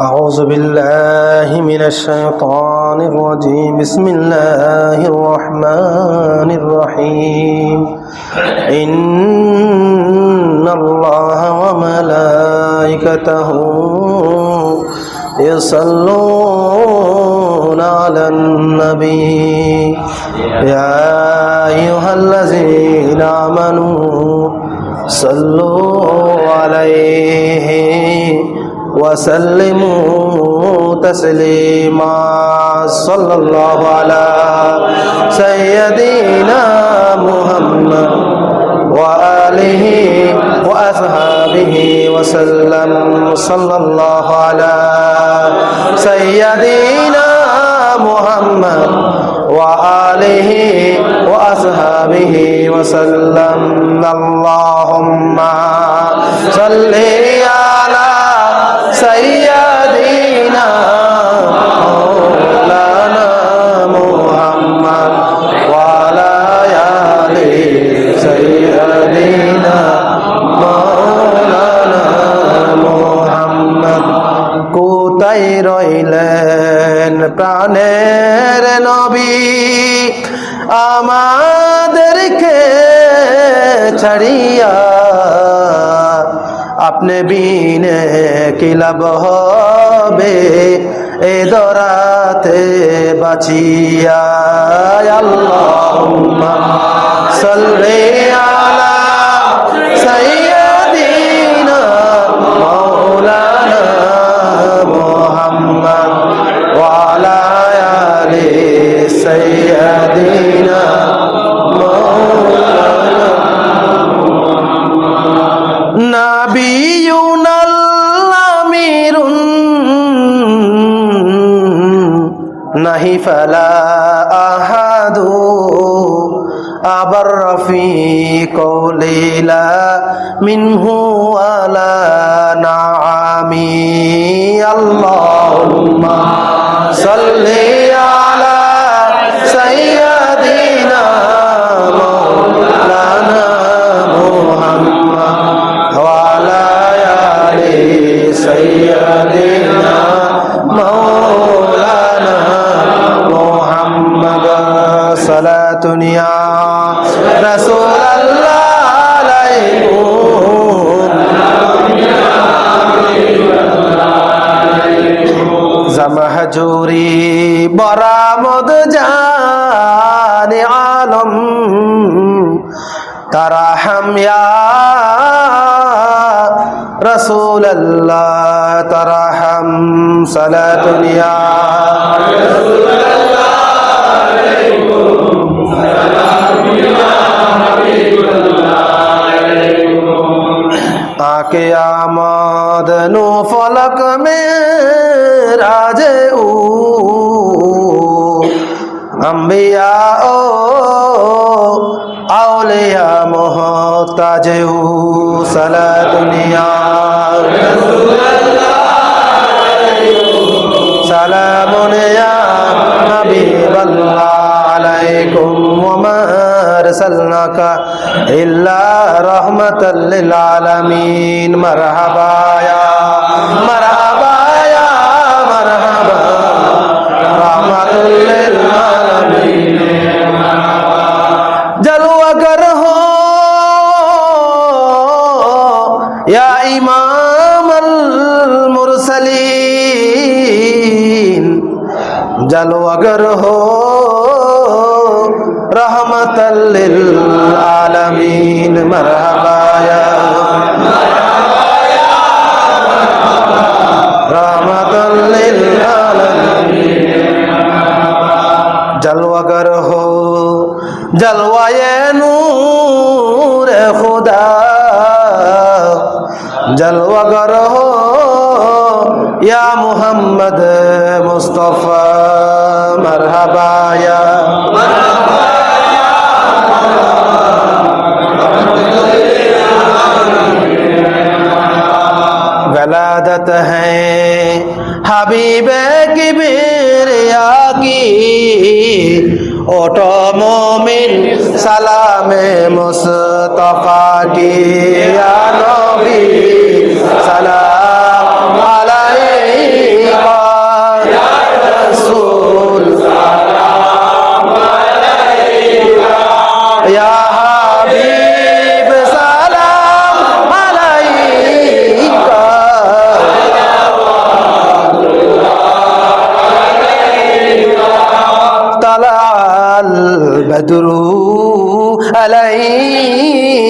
أعوذ بالله من الشيطان الرجيم. بسم الله الرحمن الرحيم. إن الله وملائكته يصلون على النبي. يا أيها الذين آمنوا صلوا عليه. وسلموا تسليما. صلى الله على سيدنا محمد وآله وأصحابه وسلم. صلى الله على سيدنا محمد وآله وأصحابه وسلم. اللهم صل على সাইয়াদিনা মাওলানা মুহাম্মদ ওয়া আলা আলি সাইয়াদিনা মাওলানা মুহাম্মদ। কোথায় রইলেন প্রাণের নবী? আমাদেরকে ছাড়িয়া আপনি বিনে কিলাব হবে? এ দরাতে বাঁচিয়া আল্লাহুম্মা সাল্লি আলা সাইয়্যিদিনা মাওলানা মুহাম্মদ ওয়া lane. صلاتنا তাকে আমদ নু ফলক মে রাজে উ। আম্বিয়া ও আউলিয়া মোহতাজে উ। সালা দুনিয়া ارسلنا کا اللہ رحمت للعالمین مرحبا یا مرحبا یا مرحبا رحمت للعالمین جلو اگر ہو یا امام المرسلین جلو اگر ہو رحمة للعالمين مرحبا يا رحمة للعالمين جلوة کرو جلوة نور خدا جلوة کرو یا محمد مصطفی مرحبا یا ہیں۔ حبیب کبریا کی اوٹو مومن سلام مصطفیٰ کی۔ تدرو علينا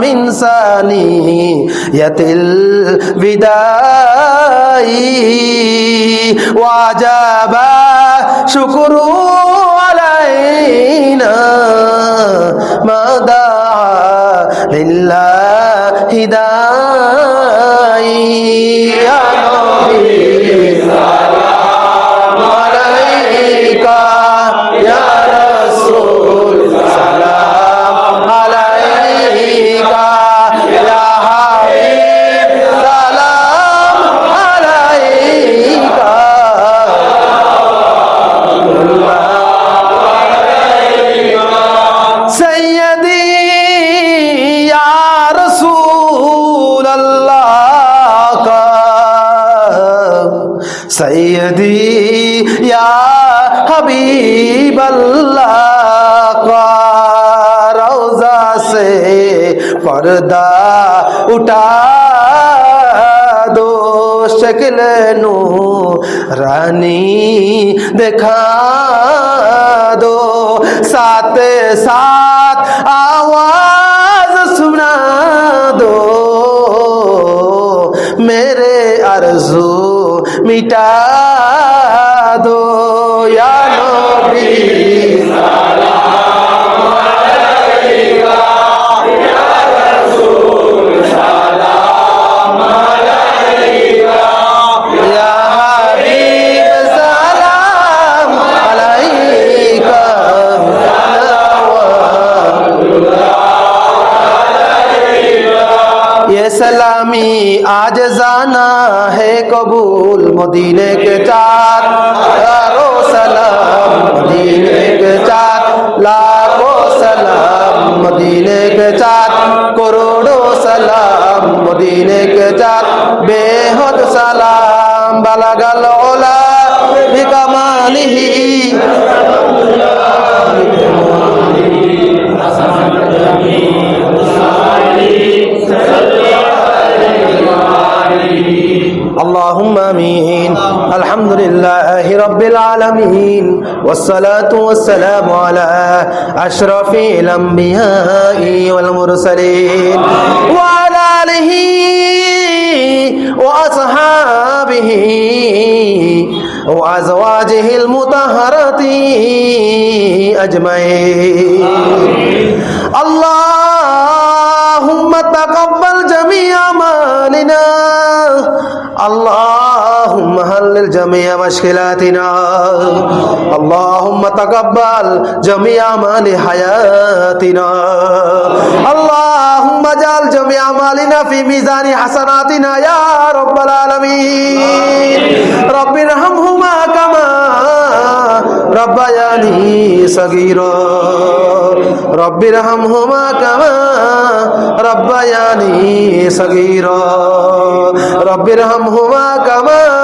من ثانية الوداع وعجب شكر علينا ما دعا لله داعي پردہ اٹھا دو شکل نو، رانی دکھا دو۔ ساتھ ساتھ آواز سنا دو۔ میرے ارزو مٹا دو۔ یا نبی آج جانا ہے قبول مدینے کے چار۔ ہزاروں سلام مدینے کے چار۔ لاکھوں سلام مدینے کے چار۔ العالمين والصلاة والسلام على أشرف الأنبياء والمرسلين وعلى آله وأصحابه وأزواجه المطهرة أجمعين. هلل جميع مشكلاتنا. اللهم تقبل جميع أعمال حياتنا. اللهم اجعل جميع أعمالنا في ميزان حسناتنا يا رب العالمين. رب ارحمهما كما ربياني صغيرا. رب ارحمهما كما ربياني صغيرا. رب ارحمهما كما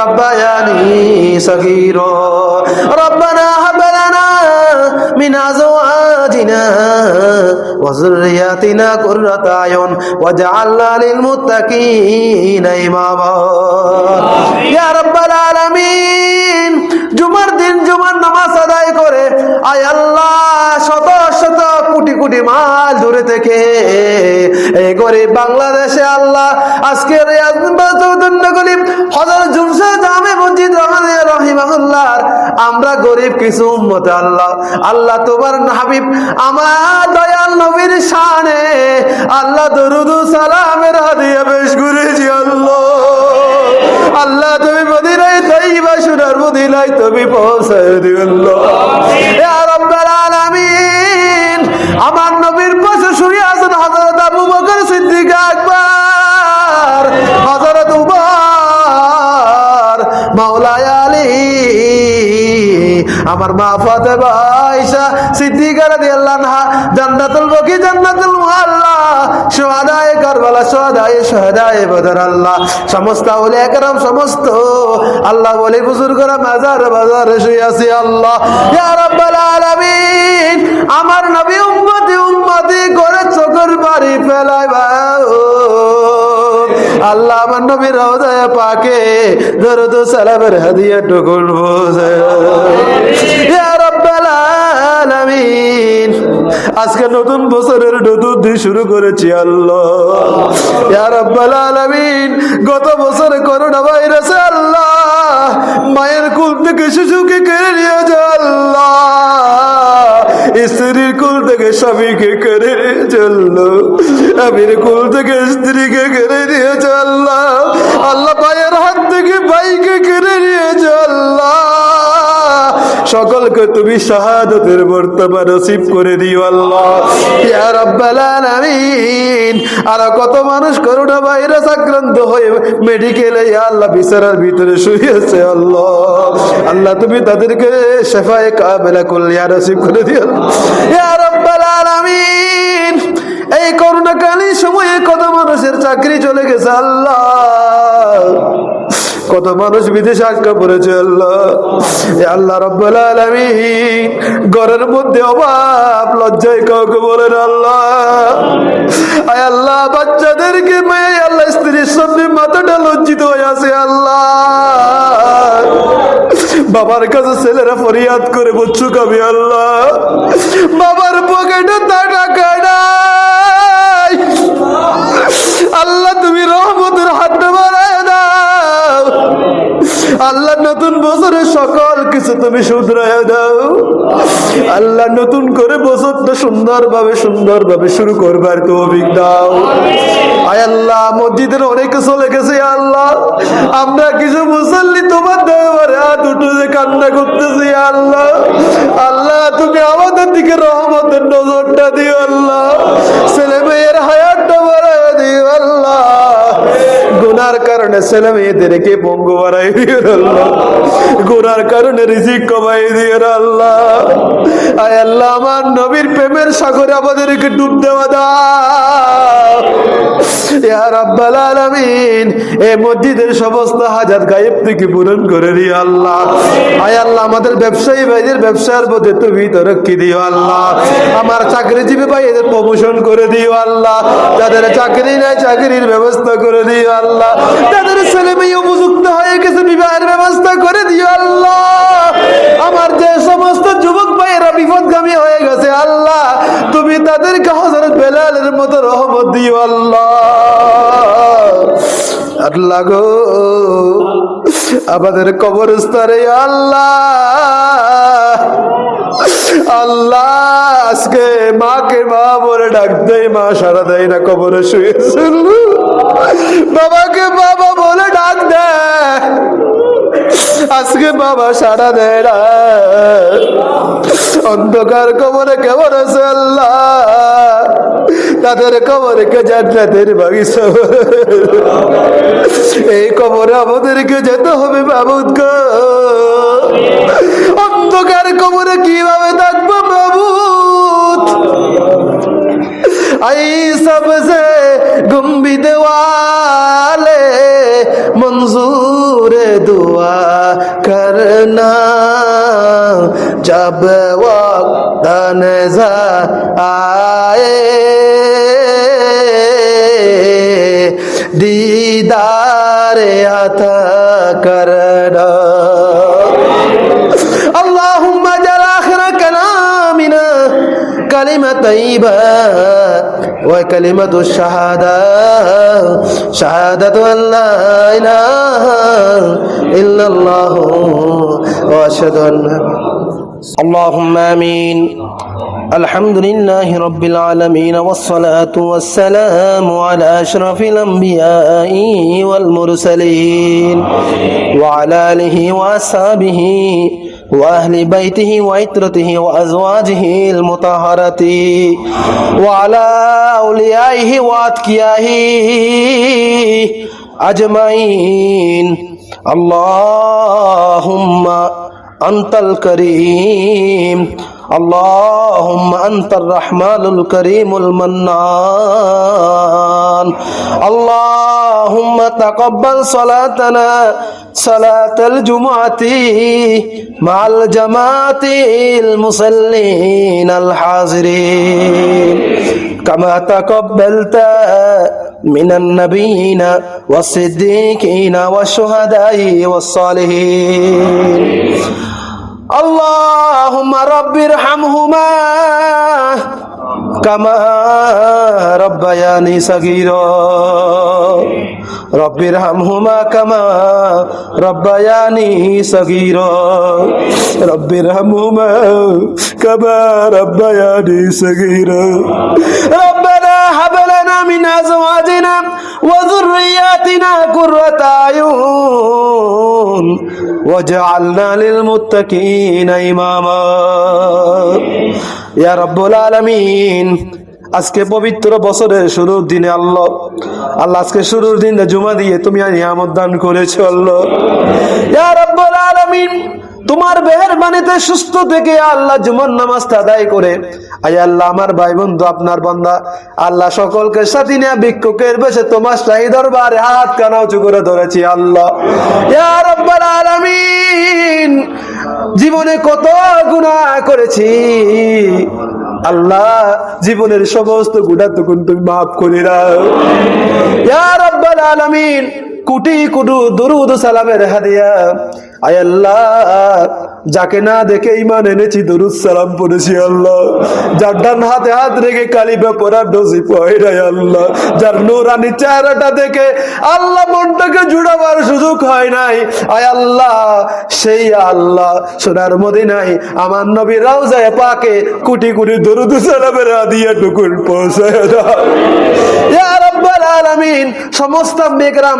ربياني صغيرا ربنا هب لنا من ازواجنا وذرياتنا قرة اعين واجعلنا للمتقين اماما يا رب العالمين জুমার দিন জুমার নামাজ আদায় করে আয় আল্লাহ শত শত কোটি মাল দূরে থেকে এই গরিব বাংলাদেশে আল্লাহ আজকে হজর জুলসা জামে মসজিদ রহিমাহুল্লাহর। আমরা গরিব কিছু উম্মতে আল্লাহ। আল্লাহ তোমার হাবিব, আমার দয়াল নবীর শানে আল্লাহ দরুদ সালামের হাদিয়া পেশ করেছি আল্লাহ। আল্লাহ তুমি মদিনায় তাইবা সোনার মদিনায় তুমি পৌঁছায় আলামিন আমার নবীর পাশে শুয়ে আছেন হযরত আবু বকর সিদ্দিক আকবর, হযরত উমর মাওলায় আলী, আমার মা ফাতেমা আয়েশা সিদ্দিকা রাদিয়াল্লাহু আনহা, জান্নাতুল বকি, জান্নাতুল মুআল্লা সোহাদায় কারবালা, সোহাদায় সোহাদায় বদর আল্লাহ। সমস্ত সমস্ত আল্লাহ বলে, বুজুর্গরা মাজার বাজার শুয়ে আল্লাহ। আমার নবী উম্মতি উম্মতি করে চোখের বাড়ি ফেলায় আল্লাহ আমার নবীর রওজায় পাকে ধরো তো সালাবের হাদিয়া টুকুন আজকে নতুন বছরের নতুন দিন শুরু করেছি, আল্লাহ। গত বছরে করোনা ভাইরাসে আল্লাহ, মায়ের কুল থেকে শিশুকে কেড়ে নিয়েছে আল্লাহ। স্ত্রীর কুল থেকে স্বামীকে কেড়ে নিয়েছে আল্লাহ। স্বামীর কুল থেকে স্ত্রীকে কেড়ে নিয়েছে আল্লাহ। আল্লাহ ভাইয়ের হাত থেকে ভাইকে কেড়ে নিয়েছে আল্লাহ। সকলকে তুমি শাহাদতের বর্তমান নসিব করে দিও আল্লাহ। ইয়া রাব্বাল আলামিন, আর কত মানুষ করোনা ভাইরাস আক্রান্ত হয়ে মেডিকেলে ইয়া আল্লাহ, বিছানার ভিতরে শুয়েছে আল্লাহ। আল্লাহ, তুমি তাদেরকে শেফায়ে কামেলা কল্যাণ নসিব করে দিও ইয়া রাব্বাল আলামিন, এই করোনাকালীন সময়ে কত মানুষের চাকরি চলে গেছে আল্লাহ। কত মানুষ বিদেশে আটকা পড়েছে আল্লাহ। আল্লাহ ঘরের মধ্যে অভাব, লজ্জায় কাউকে বলেন আল্লাহ। আল্লাহ, বাচ্চাদেরকে মেয়ে, আল্লাহ, স্ত্রীর সামনে মাথাটা লজ্জিত হয়ে আছে আল্লাহ। বাবার কাছে ছেলেরা ফরিয়াদ করে বচ্চু কাবি আল্লাহ? বাবার পকেটে টাকা নাই। আল্লাহ আল্লাহ, নতুন বছরে সকল কিছু তুমি শুধরায় দাও। আল্লাহ, নতুন করে বছরটা সুন্দরভাবে সুন্দরভাবে শুরু করবার তৌফিক দাও। আয় আল্লাহ, মসজিদের অনেকে চলে গেছে আল্লাহ। আমরা কিছু মুসল্লি তোমার দেওয়ারে হাত উঠে যে কান্না করতেছি আল্লাহ। আল্লাহ, তুমি আমাদের দিকে রহমতের নজরটা দিও, আল্লাহ। ছেলে মেয়ের হায়াতটা কারণে ছেলে মেয়েদেরকে পঙ্গু বাড়াই দিও আল্লাহ। কারণে রিজিক কমাই দিও আল্লাহ। আয় আল্লাহ, আমার নবীর প্রেমের সাগরে আমাদেরকে ডুব দেওয়া ব্যবসার মধ্যে তুমি দিও আমার চাকরিজীবী ভাই এদের প্রমোশন করে দিও আল্লাহ। যাদের চাকরি নাই, চাকরির ব্যবস্থা করে দিও আল্লাহ। যাদের ছেলে মেয়ে উপযুক্ত হয়ে গেছে, বিবাহের ব্যবস্থা করে দিও আল্লাহ। আমার যে সমস্ত যুবক ভাইয়েরা বিপদগামী হয়ে গেছে, আল্লাহ, তুমি তাদেরকে হজরত বেলালের মতো রহমত দিও আল্লাহ। আল্লাহ গো। আমাদের কবরস্থানে আল্লাহ। আল্লাহ, আজকে মাকে মা বলে ডাক দেয় মা সারা দেয় না, কবরে শুয়েছিল বাবাকে বাবা বলে ডাক দেয় আজকে বাবা সারা দেয় না। অন্ধকার কবরে কেমন আছে আল্লাহ? তাদের কবরকে জান্নাতের বাগিচা। এই কবরে আমাদেরকে যেতে হবে বাবুদ গো অন্ধকার কবরে কিভাবে থাকবো বাবুদ आई सबसे गुम्बिद वाले मंजूर दुआ करना जब वक्त नजर आए दीदार अता करना اللهم اجعل آخر كلامنا كلمة طيبة وكلمة الشهادة شهادة أن لا إله إلا الله وأشهد أن اللهم آمين. الحمد لله رب العالمين والصلاة والسلام على أشرف الأنبياء والمرسلين وعلى آله وأصحابه وأهل بيته وعترته وأزواجه المطهرة وعلى أوليائه وأتقيائه أجمعين. اللهم أنت الكريم. اللهم أنت الرحمن الكريم المنان. اللهم تقبل صلاتنا، صلاة الجمعة مع الجماعة المصلين الحاضرين. كما تقبلت من النبيين والصديقين والشهداء والصالحين. اللهم رب ارحمهما كما ربياني صغيرا. رب ارحمهما كما ربياني صغيرا. رب ارحمهما كما ربياني صغيرا. لنا من ازواجنا وذرياتنا قرة اعين واجعلنا للمتقين اماما ইয়া রব্বুল আলামিন আজকে পবিত্র বছরের শুরুর দিনে আল্লাহ আল্লাহ আজকে শুরুর দিনে জুমা দিয়ে তুমি নিয়ামত দান করেছো আল্লাহ ইয়া রব্বুল আলামিন তোমার মেহরবানিতে সুস্থ থেকে আল্লাহ জুমার নামাজটা আদায় করে। আয় আল্লাহ, আমার ভাই বন্ধু, আপনার বান্দা আল্লাহ সকলকে সাথী নিয়ে ভিক্ষুকের বেশে তোমার শাহী দরবারে হাত কানা উঁচু করে ধরেছি, আল্লাহ। জীবনে কত গুনাহ করেছি। আল্লাহ, জীবনের সমস্ত গুণা তখন তুমি মাফ করে দাও। আলামিন কোটি কুটু দরুদ সালামের হাদিয়া। আয় আল্লাহ, যাকে না দেখে ইমান এনেছি, দরুদ সালাম পড়েছি আল্লাহ। যার ডান হাতে হাত রেখে কালিবা পরার ডোজি পয়রাই আল্লাহ। যার নুরানি চেহারাটা দেখে আল্লাহ মনটাকে জুড়াবার সুযোগ হয় নাই। আয় আল্লাহ, সেই আল্লাহ সোনার মদিনায় আমার নবী রাউজায় পাকে কোটি কোটি দরুদ সালামের হাদিয়া টুকুন পৌঁছায় আলামিন, সমস্ত মেকরাম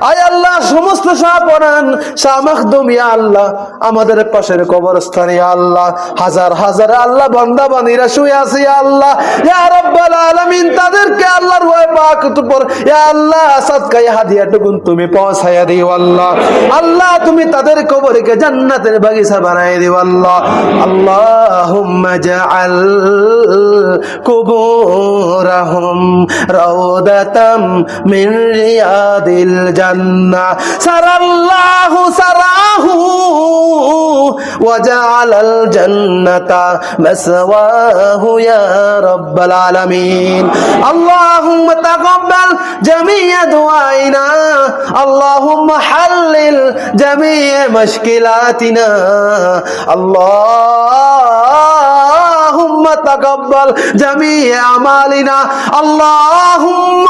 আয় আল্লাহ, সমস্ত পড়ান শাহ আল্লাহ, আমাদের পাশের কবরস্থানে আল্লাহ। হাজার হাজার আল্লাহ বান্দা বান্দীরা শুয়ে ইয়া আল্লাহ। ইয়া তাদেরকে আল্লাহর পাক তুমি দিও, আল্লাহ। আল্লাহ, তুমি তাদের কবরকে জান্নাতের বাগিচা দিও, আল্লাহ। আল্লাহুম্মা জাআল কুবুরাহুম الجنة سرى الله سراه وجعل الجنة مسواه يا رب العالمين اللهم تقبل جميع دعائنا اللهم حلل جميع مشكلاتنا الله اللهم تقبل جميع أعمالنا اللهم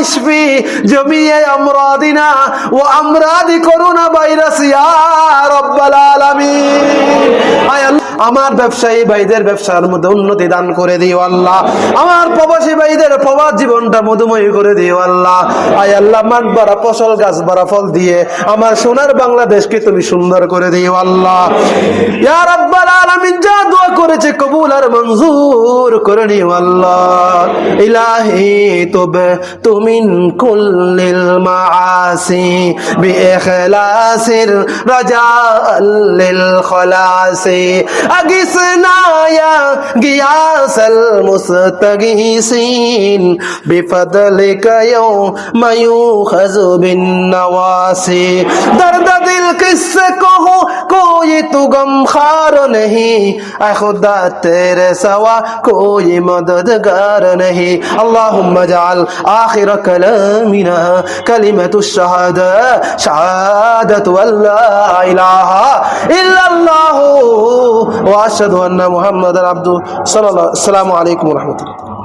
اشفي جميع أمراضنا وأمراض كورونا فيروس يا رب العالمين আমার ব্যবসায়ী ভাইদের ব্যবসার মধ্যে উন্নতি দান করে দিও আল্লাহ। আমার প্রবাসী ভাইদের প্রবাস জীবনটা মধুময় করে দিও আল্লাহ। আয় আল্লাহ, মাঠ বাড়া ফসল, গাছ বাড়া ফল দিয়ে আমার সোনার বাংলাদেশকে তুমি সুন্দর করে দিও আল্লাহ। ইয়া রাব্বাল আলামিন, যা দোয়া করেছে কবুল আর মঞ্জুর করে নিও আল্লাহ। ইলাহি তবে তুমি কুল্লিল মাআসি বিইখলাসির রাজাআ লিল খলাসি। اگس نایا گیا سل مستگین اگسنایا فضل کیوں میو یوم بن نواسی درد دل کس سے کہو کوئی تو غم خار نہیں. اے خدا تیرے سوا کوئی مددگار نہیں. اللہم جعل آخر کلامنا کلمت الشہد شہادت واللہ الہ الا اللہ. وأشهد أن محمدا عبده صلى الله السلام عليكم ورحمة الله.